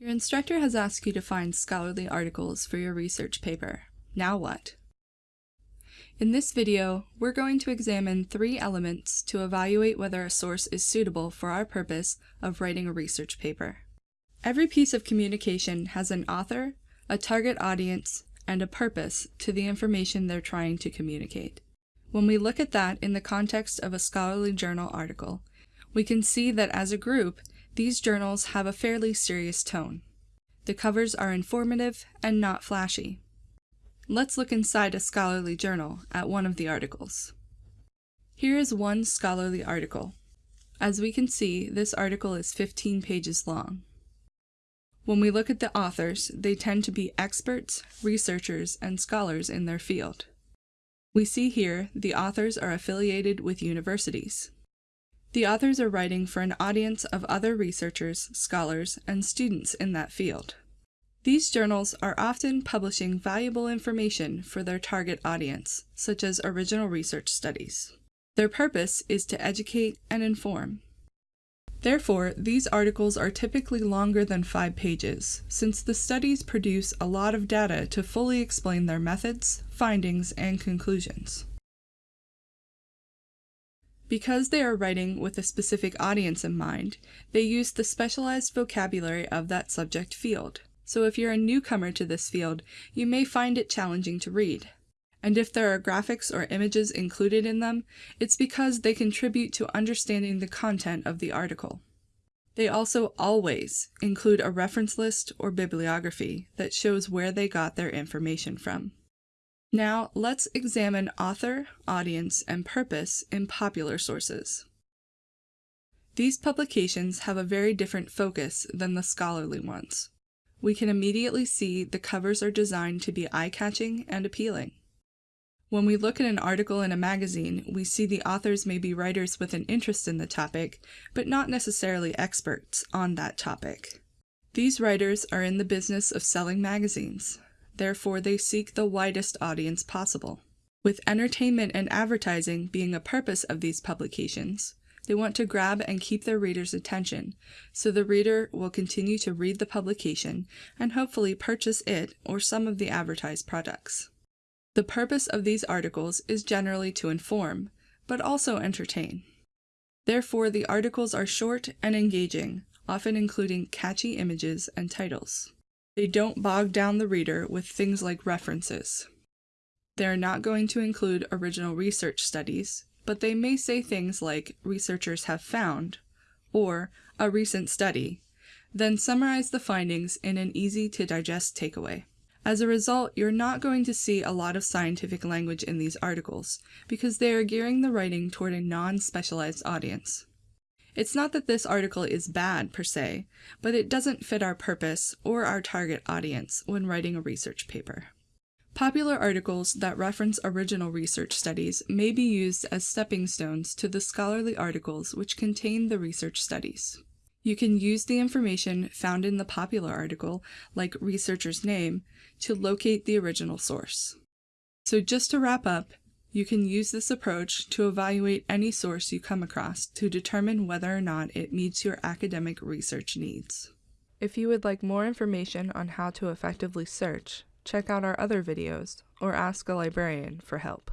Your instructor has asked you to find scholarly articles for your research paper. Now what? In this video, we're going to examine three elements to evaluate whether a source is suitable for our purpose of writing a research paper. Every piece of communication has an author, a target audience, and a purpose to the information they're trying to communicate. When we look at that in the context of a scholarly journal article, we can see that as a group, these journals have a fairly serious tone. The covers are informative and not flashy. Let's look inside a scholarly journal at one of the articles. Here is one scholarly article. As we can see, this article is 15 pages long. When we look at the authors, they tend to be experts, researchers, and scholars in their field. We see here the authors are affiliated with universities. The authors are writing for an audience of other researchers, scholars, and students in that field. These journals are often publishing valuable information for their target audience, such as original research studies. Their purpose is to educate and inform. Therefore, these articles are typically longer than five pages, since the studies produce a lot of data to fully explain their methods, findings, and conclusions. Because they are writing with a specific audience in mind, they use the specialized vocabulary of that subject field so if you're a newcomer to this field, you may find it challenging to read. And if there are graphics or images included in them, it's because they contribute to understanding the content of the article. They also always include a reference list or bibliography that shows where they got their information from. Now let's examine author, audience, and purpose in popular sources. These publications have a very different focus than the scholarly ones we can immediately see the covers are designed to be eye-catching and appealing. When we look at an article in a magazine, we see the authors may be writers with an interest in the topic, but not necessarily experts on that topic. These writers are in the business of selling magazines, therefore they seek the widest audience possible. With entertainment and advertising being a purpose of these publications, they want to grab and keep their reader's attention, so the reader will continue to read the publication and hopefully purchase it or some of the advertised products. The purpose of these articles is generally to inform, but also entertain. Therefore, the articles are short and engaging, often including catchy images and titles. They don't bog down the reader with things like references. They are not going to include original research studies, but they may say things like researchers have found or a recent study, then summarize the findings in an easy to digest takeaway. As a result, you're not going to see a lot of scientific language in these articles because they are gearing the writing toward a non-specialized audience. It's not that this article is bad per se, but it doesn't fit our purpose or our target audience when writing a research paper. Popular articles that reference original research studies may be used as stepping stones to the scholarly articles which contain the research studies. You can use the information found in the popular article, like researcher's name, to locate the original source. So just to wrap up, you can use this approach to evaluate any source you come across to determine whether or not it meets your academic research needs. If you would like more information on how to effectively search, check out our other videos, or ask a librarian for help.